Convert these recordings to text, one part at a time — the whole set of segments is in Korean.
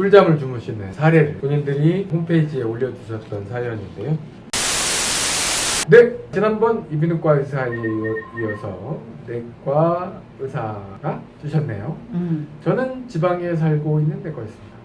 꿀잠을 주무시는 사례를 본인들이 홈페이지에 올려주셨던 사연인데요. 네, 지난번 이비인후과 의사에 이어서 내과 의사가 주셨네요. 음. 저는 지방에 살고 있는 내과였습니다.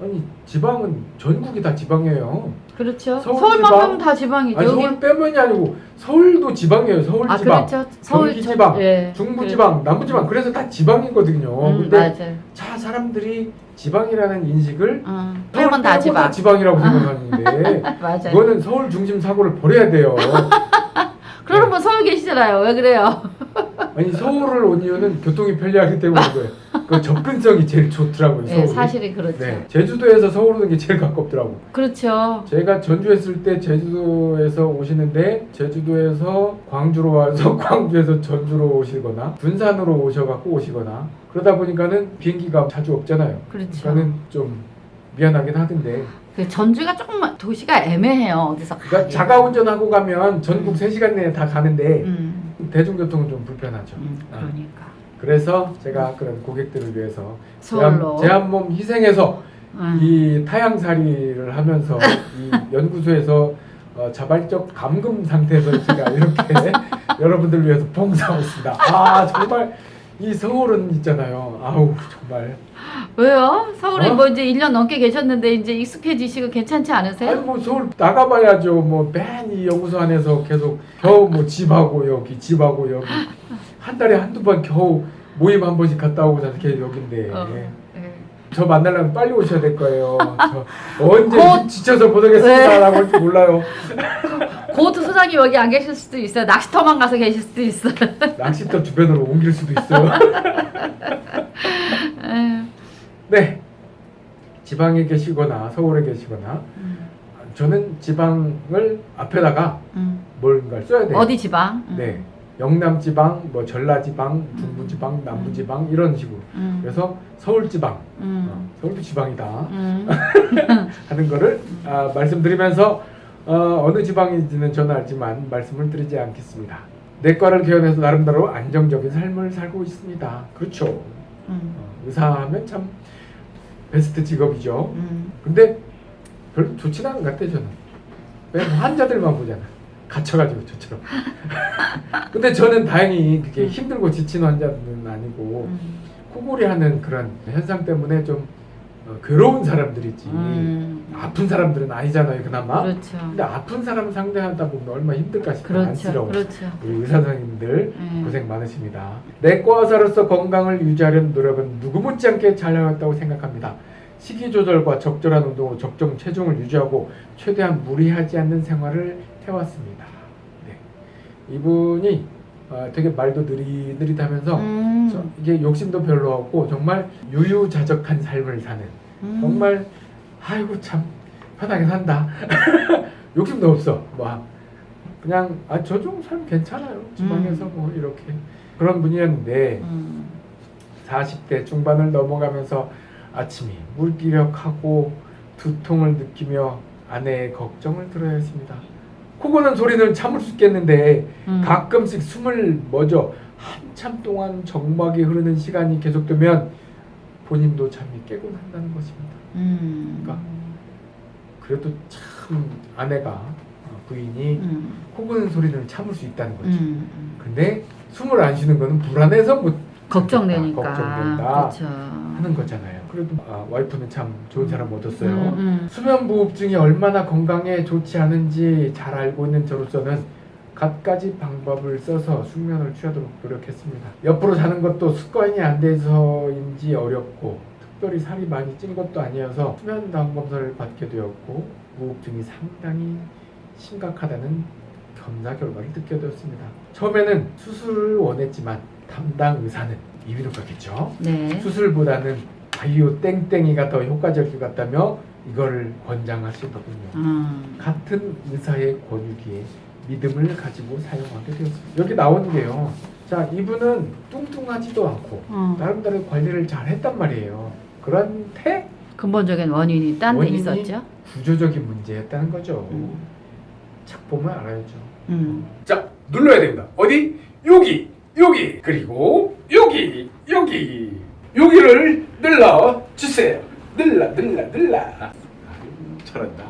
아니 지방은 전국이 다 지방이에요. 그렇죠. 서울 서울만큼 지방? 다 지방이죠. 아니 서울 빼면이 아니고 서울도 지방이에요. 서울 아 지방, 그렇죠. 서울 경기 지방, 예. 중부 지방, 남부 지방. 그래서 다 지방이거든요. 음, 근데 맞아요. 자 사람들이 지방이라는 인식을 어, 서울 살면 다 빼고 지방. 지방이라고 생각하는데 맞아요. 이거는 서울 중심 사고를 버려야 돼요. 그러면 뭐 서울 계시잖아요. 왜 그래요? 아니 서울을 온 이유는 교통이 편리하기 때문인 거예요. 그 접근성이 제일 좋더라고요. 예, 서울이. 사실이 그렇죠. 네, 제주도에서 서울 오는 게 제일 가깝더라고. 그렇죠. 제가 전주에 있을 때 제주도에서 오시는데 제주도에서 광주로 와서 광주에서 전주로 오시거나 군산으로 오셔갖고 오시거나 그러다 보니까는 비행기가 자주 없잖아요. 그렇죠. 그러니까는 좀 미안하긴 하던데 그 전주가 조금 도시가 애매해요. 어디서 그러니까 가기. 자가 운전하고 가면 전국 음. 3시간 내에 다 가는데 음, 대중교통은 좀 불편하죠. 음, 아, 그러니까 그래서 제가 그런 고객들을 위해서 서울로. 제한몸 희생해서 음. 이 타향살이를 하면서 이 연구소에서 어, 자발적 감금 상태에서 제가 이렇게 여러분들 위해서 봉사하고 있습니다. 아 정말 이 서울은 있잖아요. 아우 정말 왜요? 서울에 어? 뭐 이제 1년 넘게 계셨는데 이제 익숙해지시고 괜찮지 않으세요? 아니 뭐 서울 나가봐야죠. 뭐 맨이 연구소 안에서 계속 겨우 뭐 집하고 여기 집하고 여기 한 달에 한두 번 겨우 모임 한 번씩 갔다 오고 자서 계속 여긴데 어, 예. 저 만나려면 빨리 오셔야 될 거예요. 저 언제 곧- 지쳐서 네. 보내겠습니다라고 할지 몰라요. 곧 소장이 여기 안 계실 수도 있어요. 낚시터만 가서 계실 수도 있어요. 낚시터 주변으로 옮길 수도 있어요. 네. 지방에 계시거나 서울에 계시거나 음, 저는 지방을 앞에다가 음. 뭔가를 써야 돼요. 어디 지방? 음. 네. 영남 지방, 뭐 전라 지방, 중부 지방, 남부 지방 이런 식으로. 음. 그래서 서울 지방, 어, 음. 서울도 지방이다 음. 하는 거를 아, 말씀드리면서 어, 어느 지방인지는 저는 알지만 말씀을 드리지 않겠습니다. 내과를 개원해서 나름대로 안정적인 삶을 살고 있습니다. 그렇죠. 음. 어, 의사하면 참 베스트 직업이죠. 음. 근데 별로 좋진 않은 것 같아요 저는. 왜 환자들만 보잖아. 갇혀가지고 저처럼. 근데 저는 다행히 그게 음. 힘들고 지친 환자는 아니고 음. 코골이 하는 그런 현상 때문에 좀 어, 괴로운 사람들이지. 음. 아픈 사람들은 아니잖아요 그나마. 그렇죠. 근데 아픈 사람 상대하다 보면 얼마나 힘들까 싶어 그렇죠. 안쓰러워. 그렇죠. 우리 의사 선생님들 음. 고생 많으십니다. 내과 의사로서 건강을 유지하려는 노력은 누구 못지않게 잘 해왔다고 생각합니다. 식이 조절과 적절한 운동으로 적정 체중을 유지하고 최대한 무리하지 않는 생활을 해왔습니다. 네. 이분이 어, 되게 말도 느릿느릿하면서 음. 저- 이게 욕심도 별로 없고 정말 유유자적한 삶을 사는 음. 정말 아이고 참 편하게 산다. 욕심도 없어. 뭐 그냥 아저 정도 삶 괜찮아요. 지방에서 음. 뭐 이렇게 그런 분이었는데 음. 40대 중반을 넘어가면서 아침이 물기력하고 두통을 느끼며 아내의 걱정을 들어야 했습니다. 코 고는 소리는 참을 수 있겠는데 음. 가끔씩 숨을 멎어 한참 동안 정막이 흐르는 시간이 계속되면 본인도 잠이 깨곤 한다는 것입니다. 음. 그러니까 그래도 참 아내가 어, 부인이 음. 코 고는 소리는 참을 수 있다는 거지. 음. 근데 숨을 안 쉬는 거는 불안해서 못 걱정되니까. 걱정된다 그렇죠. 하는 거잖아요. 그래도 아, 와이프는 참 좋은 사람 얻었어요. 음, 음. 수면 무호흡증이 얼마나 건강에 좋지 않은지 잘 알고 있는 저로서는 갖가지 방법을 써서 숙면을 취하도록 노력했습니다. 옆으로 자는 것도 습관이 안 돼서인지 어렵고 특별히 살이 많이 찐 것도 아니어서 수면 다운 검사를 받게 되었고 무호흡증이 상당히 심각하다는 검사 결과를 듣게 되었습니다. 처음에는 수술을 원했지만 담당 의사는 이비인후과겠죠. 네. 수술보다는 바이오 땡땡이가 더 효과적일 것 같다며 이걸 권장하시더군요. 음. 같은 의사의 권유기에 믿음을 가지고 사용하게 되었습니다. 여기 나온 게요. 자, 이분은 뚱뚱하지도 않고 어. 나름대로 관리를 잘 했단 말이에요. 그런데 근본적인 원인이 딴 데 있었죠. 구조적인 문제였다는 거죠. 음. 착 보면 알아야죠. 음. 자, 눌러야 됩니다. 어디? 여기, 여기, 그리고 여기, 여기, 여기를 눌러 주세요. 늘라 늘라. 아유, 잘한다.